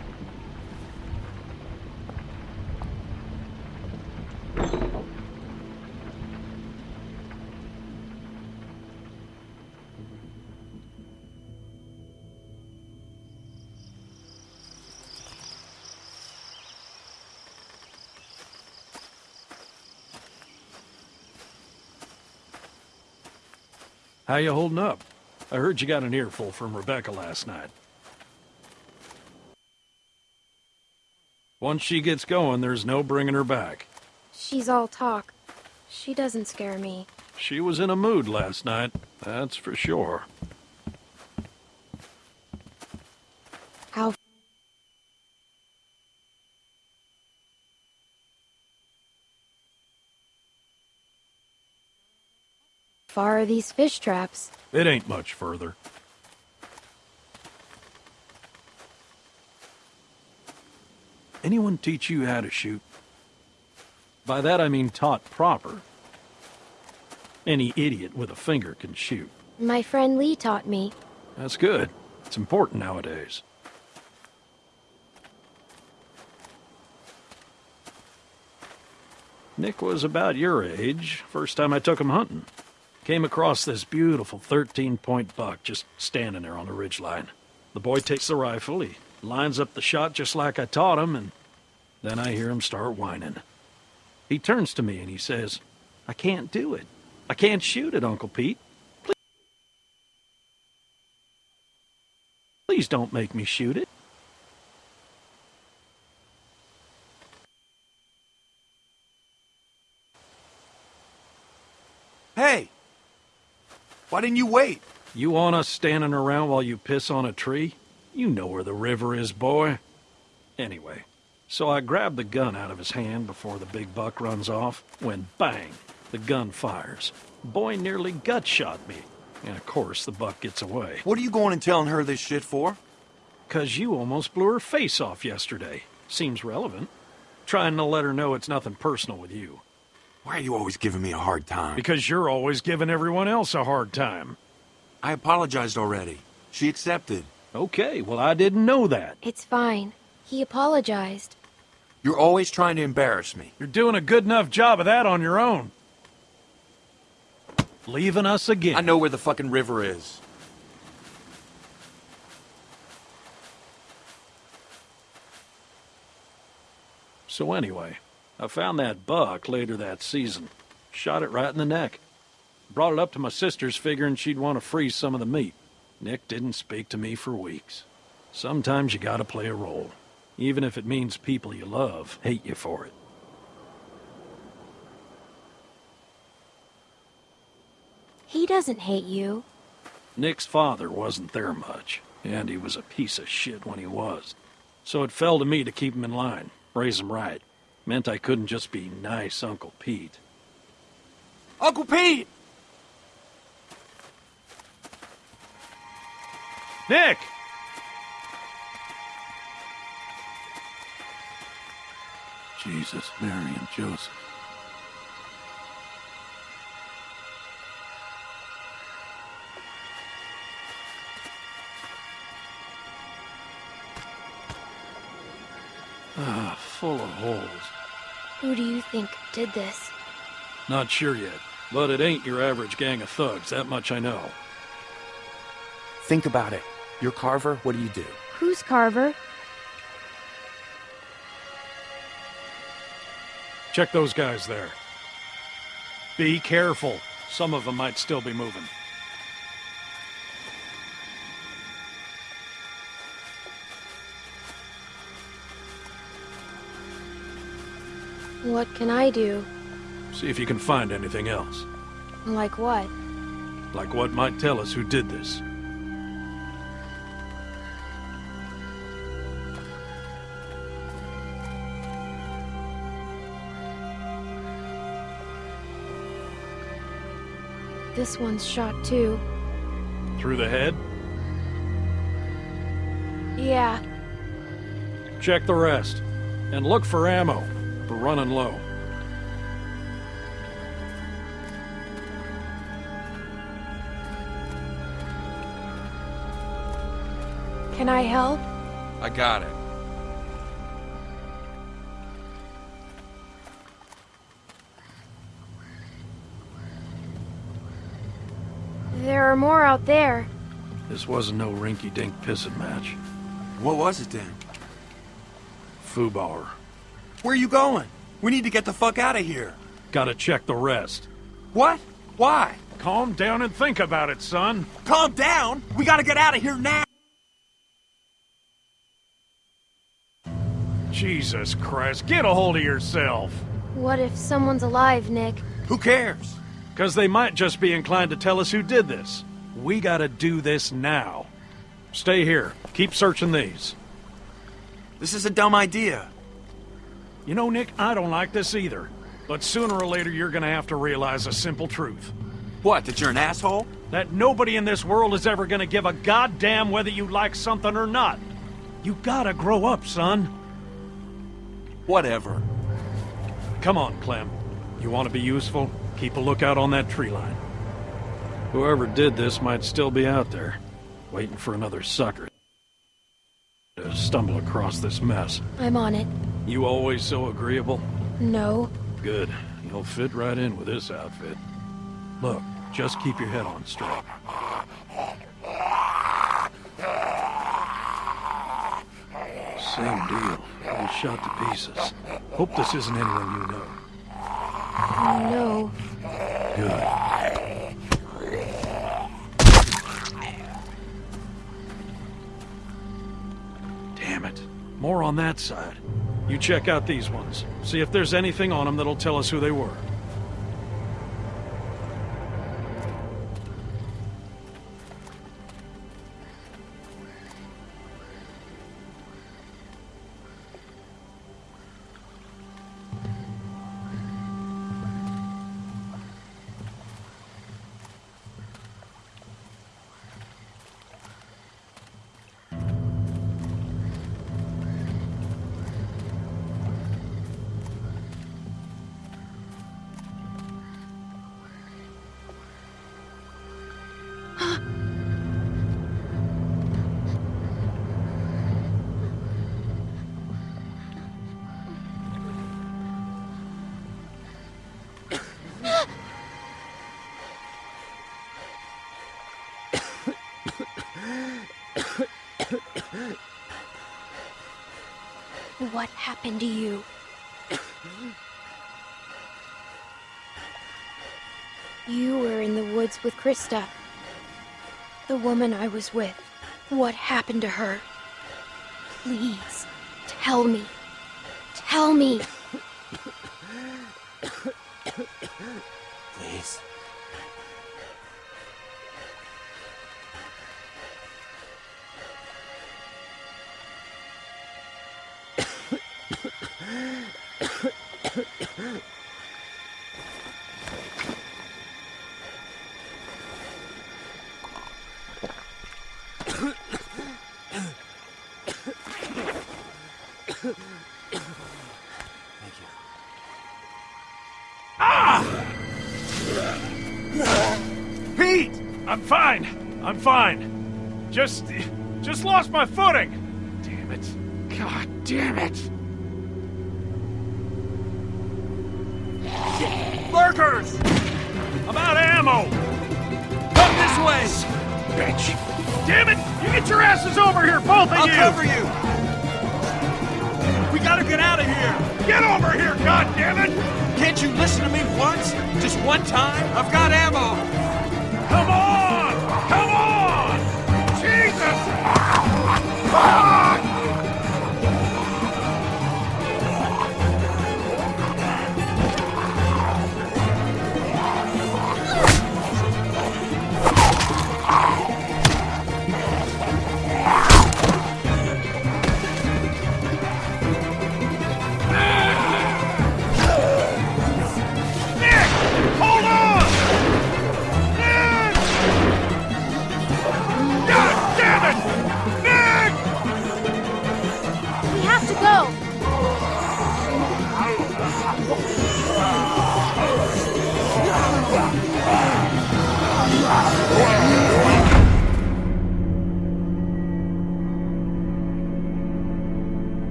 How you holding up? I heard you got an earful from Rebecca last night. Once she gets going, there's no bringing her back. She's all talk. She doesn't scare me. She was in a mood last night, that's for sure. How far are these fish traps? It ain't much further. Anyone teach you how to shoot? By that I mean taught proper. Any idiot with a finger can shoot. My friend Lee taught me. That's good. It's important nowadays. Nick was about your age, first time I took him hunting. Came across this beautiful 13-point buck just standing there on the ridgeline. The boy takes the rifle, he lines up the shot just like I taught him, and then I hear him start whining. He turns to me and he says, I can't do it. I can't shoot it, Uncle Pete. Please don't make me shoot it. Hey! Why didn't you wait? You want us standing around while you piss on a tree? You know where the river is, boy. Anyway, so I grab the gun out of his hand before the big buck runs off, when bang, the gun fires. Boy nearly gut shot me. And of course, the buck gets away. What are you going and telling her this shit for? Cause you almost blew her face off yesterday. Seems relevant. Trying to let her know it's nothing personal with you. Why are you always giving me a hard time? Because you're always giving everyone else a hard time. I apologized already. She accepted. Okay, well, I didn't know that. It's fine. He apologized. You're always trying to embarrass me. You're doing a good enough job of that on your own. Leaving us again. I know where the fucking river is. So anyway, I found that buck later that season. Shot it right in the neck. Brought it up to my sister's figuring she'd want to freeze some of the meat. Nick didn't speak to me for weeks. Sometimes you gotta play a role. Even if it means people you love hate you for it. He doesn't hate you. Nick's father wasn't there much, and he was a piece of shit when he was. So it fell to me to keep him in line, raise him right. Meant I couldn't just be nice Uncle Pete. Uncle Pete! Nick! Jesus, Mary, and Joseph. Ah, full of holes. Who do you think did this? Not sure yet. But it ain't your average gang of thugs, that much I know. Think about it. You're Carver, what do you do? Who's Carver? Check those guys there. Be careful. Some of them might still be moving. What can I do? See if you can find anything else. Like what? Like what might tell us who did this. This one's shot too. Through the head? Yeah. Check the rest. And look for ammo. We're running low. Can I help? I got it. There are more out there. This wasn't no rinky-dink pissing match. What was it then? Fubauer. Where are you going? We need to get the fuck out of here. Gotta check the rest. What? Why? Calm down and think about it, son. Calm down? We gotta get out of here now! Jesus Christ, get a hold of yourself. What if someone's alive, Nick? Who cares? Because they might just be inclined to tell us who did this. We gotta do this now. Stay here. Keep searching these. This is a dumb idea. You know, Nick, I don't like this either. But sooner or later, you're gonna have to realize a simple truth. What, that you're an asshole? That nobody in this world is ever gonna give a goddamn whether you like something or not. You gotta grow up, son. Whatever. Come on, Clem. You want to be useful? Keep a lookout on that tree line. Whoever did this might still be out there, waiting for another sucker to stumble across this mess. I'm on it. You always so agreeable? No. Good. You'll fit right in with this outfit. Look, just keep your head on straight. Same deal. All shot to pieces. Hope this isn't anyone you know. No. Good. Damn it. More on that side. You check out these ones. See if there's anything on them that'll tell us who they were. Happened to you? You were in the woods with Christa. The woman I was with. What happened to her? Please, tell me. Tell me. <coughs> Please. Fine. I'm fine. Just... just lost my footing. Damn it. God damn it. Lurkers! About ammo! Come this way! Bitch. Damn it! You get your asses over here, both of you! I'll cover you! We gotta get out of here! Get over here, goddammit! Can't you listen to me once? Just one time? I've got ammo! Come on! Fuck!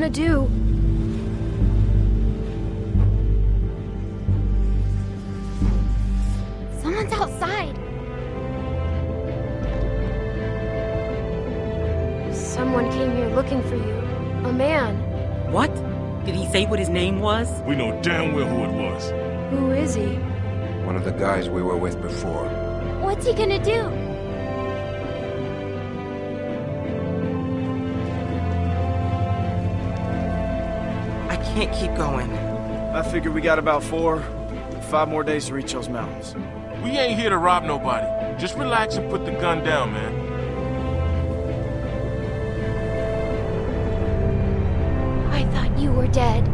Gonna do? Someone's outside. Someone came here looking for you. A man. What? Did he say what his name was? We know damn well who it was. Who is he? One of the guys we were with before. What's he gonna do? Can't keep going. I figure we got about four, five more days to reach those mountains. We ain't here to rob nobody. Just relax and put the gun down, man. I thought you were dead.